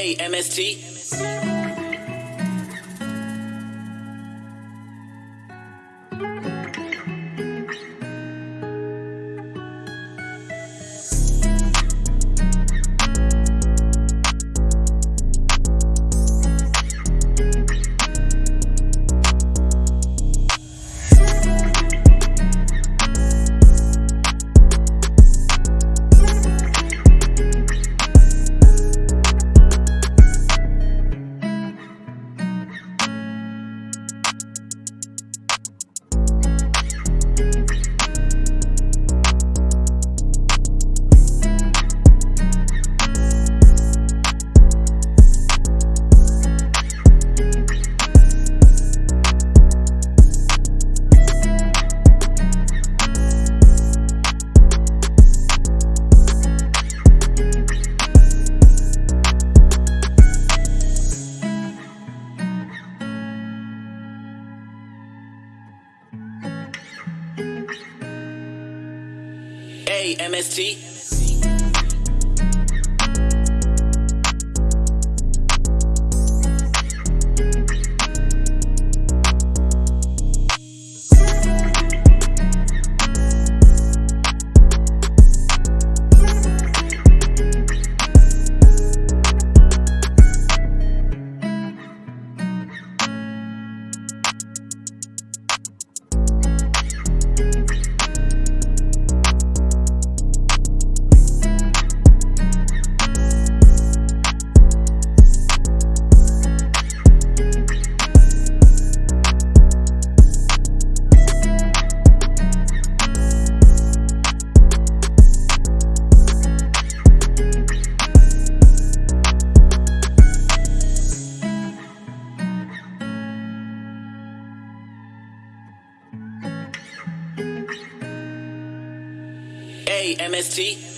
Hey, MST. MST. MST.